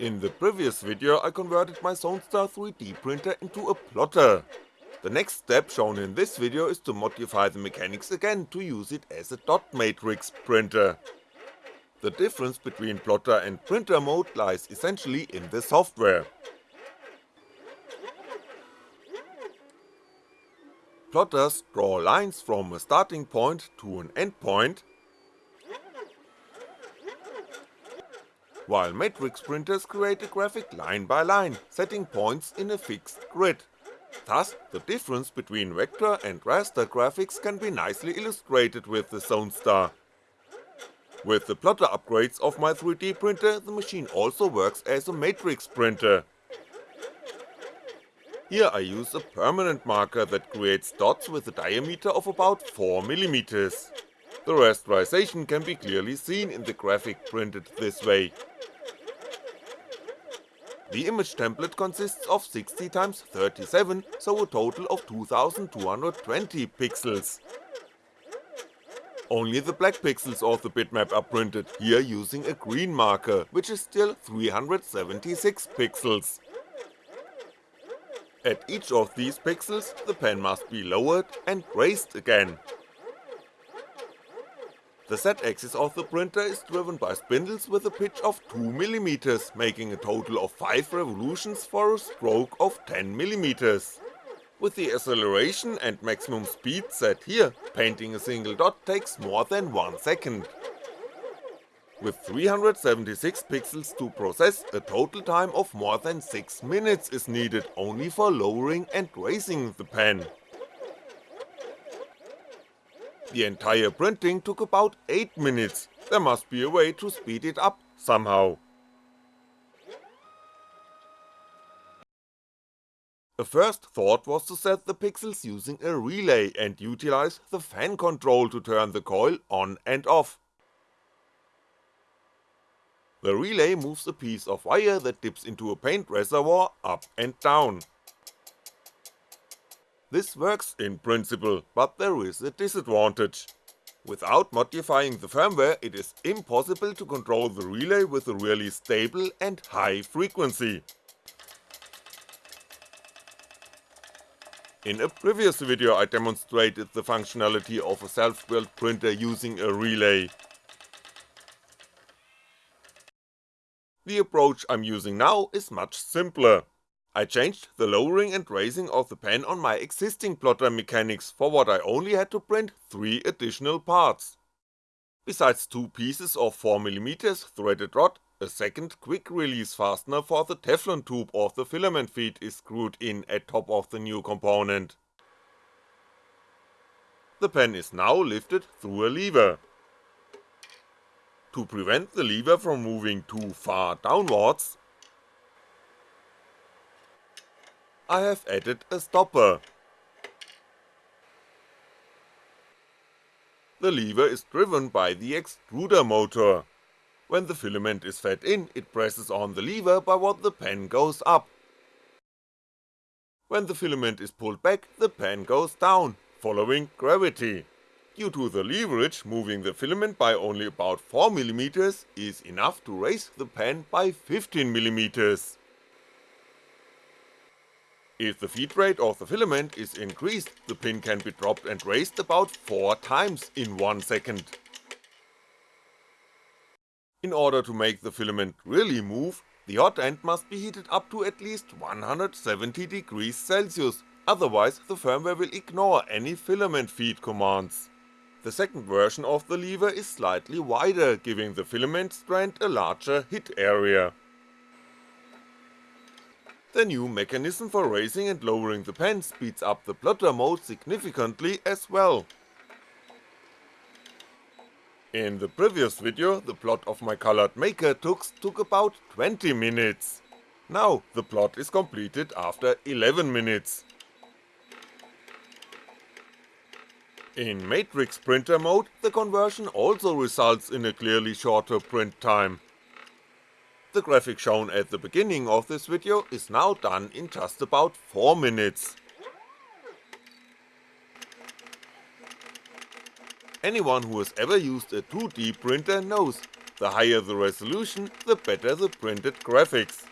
In the previous video I converted my Zonestar 3D printer into a plotter. The next step shown in this video is to modify the mechanics again to use it as a dot matrix printer. The difference between plotter and printer mode lies essentially in the software. Plotters draw lines from a starting point to an endpoint, while matrix printers create a graphic line by line, setting points in a fixed grid. Thus, the difference between vector and raster graphics can be nicely illustrated with the Zonestar. With the plotter upgrades of my 3D printer, the machine also works as a matrix printer. Here I use a permanent marker that creates dots with a diameter of about 4mm. The rasterization can be clearly seen in the graphic printed this way. The image template consists of 60x37, so a total of 2220 pixels. Only the black pixels of the bitmap are printed, here using a green marker, which is still 376 pixels. At each of these pixels, the pen must be lowered and raised again. The Z-axis of the printer is driven by spindles with a pitch of 2mm, making a total of 5 revolutions for a stroke of 10mm. With the acceleration and maximum speed set here, painting a single dot takes more than 1 second. With 376 pixels to process, a total time of more than 6 minutes is needed only for lowering and raising the pen. The entire printing took about 8 minutes, there must be a way to speed it up somehow. A first thought was to set the pixels using a relay and utilize the fan control to turn the coil on and off. The relay moves a piece of wire that dips into a paint reservoir up and down. This works in principle, but there is a disadvantage. Without modifying the firmware it is impossible to control the relay with a really stable and high frequency. In a previous video I demonstrated the functionality of a self-built printer using a relay. The approach I'm using now is much simpler. I changed the lowering and raising of the pen on my existing plotter mechanics for what I only had to print 3 additional parts. Besides two pieces of 4mm threaded rod, a second quick release fastener for the Teflon tube of the filament feed is screwed in at top of the new component. The pen is now lifted through a lever. To prevent the lever from moving too far downwards, I have added a stopper. The lever is driven by the extruder motor, when the filament is fed in, it presses on the lever by what the pen goes up. When the filament is pulled back, the pen goes down, following gravity. Due to the leverage, moving the filament by only about 4mm is enough to raise the pen by 15mm. If the feed rate of the filament is increased, the pin can be dropped and raised about 4 times in 1 second. In order to make the filament really move, the hot end must be heated up to at least 170 degrees Celsius, otherwise the firmware will ignore any filament feed commands. The second version of the lever is slightly wider, giving the filament strand a larger hit area. The new mechanism for raising and lowering the pen speeds up the plotter mode significantly as well, in the previous video, the plot of my colored maker tux took about 20 minutes. Now, the plot is completed after 11 minutes. In matrix printer mode, the conversion also results in a clearly shorter print time. The graphic shown at the beginning of this video is now done in just about 4 minutes. Anyone who has ever used a 2D printer knows the higher the resolution, the better the printed graphics.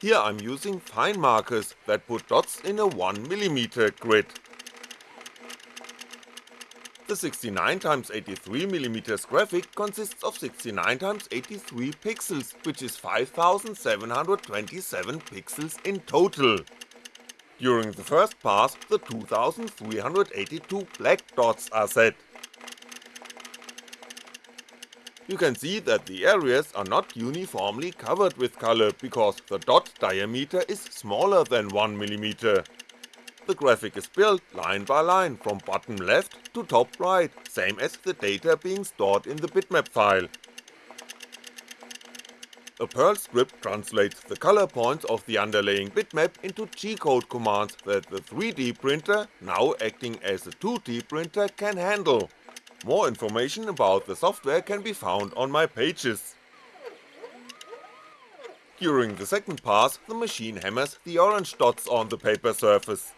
Here I'm using fine markers that put dots in a 1mm grid. The 69x83mm graphic consists of 69x83 pixels, which is 5727 pixels in total. During the first pass, the 2382 black dots are set. You can see that the areas are not uniformly covered with color because the dot diameter is smaller than 1mm. The graphic is built line by line from bottom left to top right, same as the data being stored in the bitmap file. A Perl script translates the color points of the underlying bitmap into G-code commands that the 3D printer, now acting as a 2D printer, can handle. More information about the software can be found on my pages. During the second pass, the machine hammers the orange dots on the paper surface.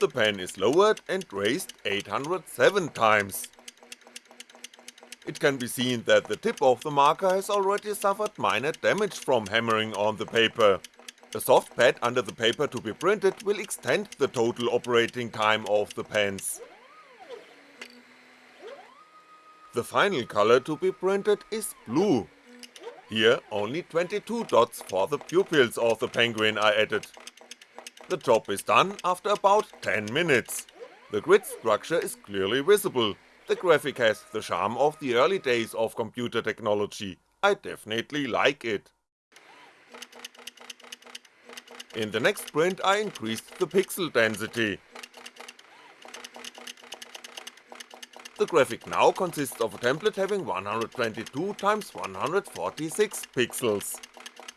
The pen is lowered and raised 807 times. It can be seen that the tip of the marker has already suffered minor damage from hammering on the paper. A soft pad under the paper to be printed will extend the total operating time of the pens. The final color to be printed is blue. Here only 22 dots for the pupils of the penguin are added. The job is done after about 10 minutes. The grid structure is clearly visible, the graphic has the charm of the early days of computer technology, I definitely like it. In the next print I increased the pixel density, The graphic now consists of a template having 122x146 pixels.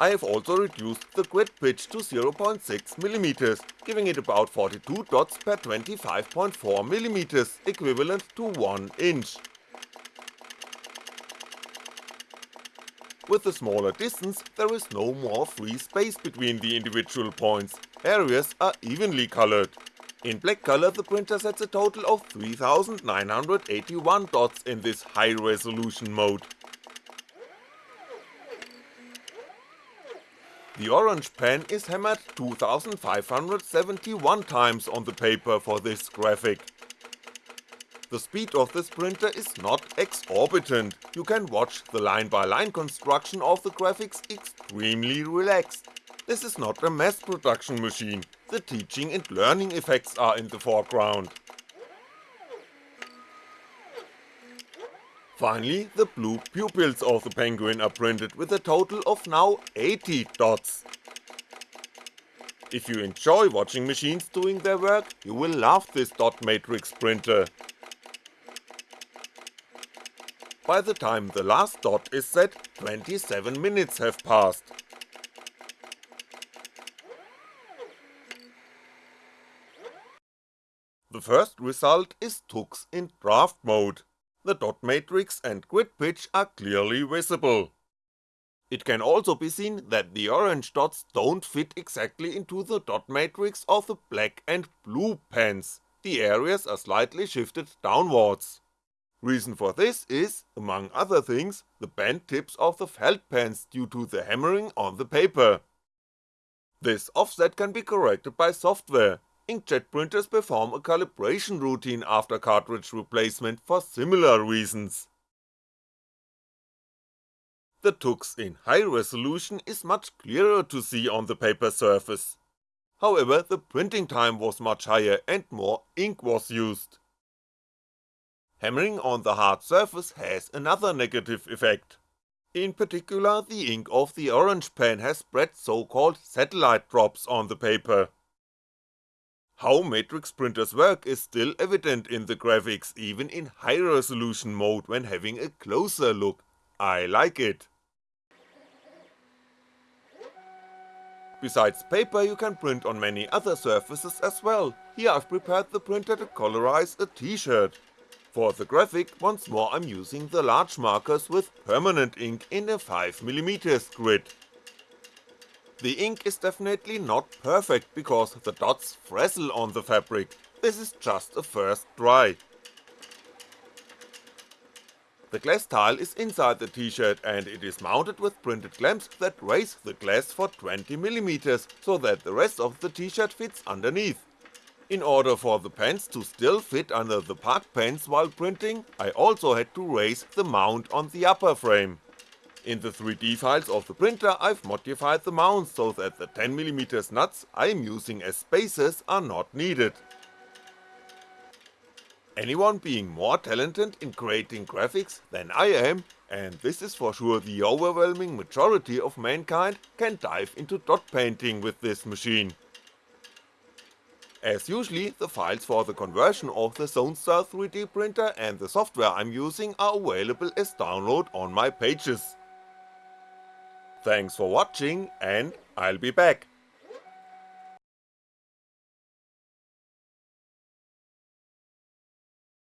I have also reduced the grid pitch to 0.6mm, giving it about 42 dots per 25.4mm, equivalent to 1 inch. With the smaller distance, there is no more free space between the individual points, areas are evenly colored, in black color the printer sets a total of 3981 dots in this high resolution mode. The orange pen is hammered 2571 times on the paper for this graphic. The speed of this printer is not exorbitant, you can watch the line by line construction of the graphics extremely relaxed. This is not a mass production machine, the teaching and learning effects are in the foreground. Finally, the blue pupils of the penguin are printed with a total of now 80 dots. If you enjoy watching machines doing their work, you will love this dot matrix printer. By the time the last dot is set, 27 minutes have passed. The first result is Tux in draft mode, the dot matrix and grid pitch are clearly visible. It can also be seen that the orange dots don't fit exactly into the dot matrix of the black and blue pens, the areas are slightly shifted downwards. Reason for this is, among other things, the bent tips of the felt pens due to the hammering on the paper. This offset can be corrected by software, inkjet printers perform a calibration routine after cartridge replacement for similar reasons. The tux in high resolution is much clearer to see on the paper surface. However, the printing time was much higher and more ink was used. Hammering on the hard surface has another negative effect. In particular, the ink of the orange pen has spread so called satellite drops on the paper. How matrix printers work is still evident in the graphics even in high resolution mode when having a closer look, I like it. Besides paper you can print on many other surfaces as well, here I've prepared the printer to colorize a t-shirt. For the graphic, once more I'm using the large markers with permanent ink in a 5mm grid. The ink is definitely not perfect because the dots frazzle on the fabric, this is just a first try. The glass tile is inside the t-shirt and it is mounted with printed clamps that raise the glass for 20mm so that the rest of the t-shirt fits underneath. In order for the pants to still fit under the park pants while printing, I also had to raise the mount on the upper frame. In the 3D files of the printer I've modified the mounts so that the 10mm nuts I'm using as spacers are not needed. Anyone being more talented in creating graphics than I am, and this is for sure the overwhelming majority of mankind, can dive into dot painting with this machine. As usually, the files for the conversion of the Zonestar 3D printer and the software I'm using are available as download on my pages. Thanks for watching and I'll be back.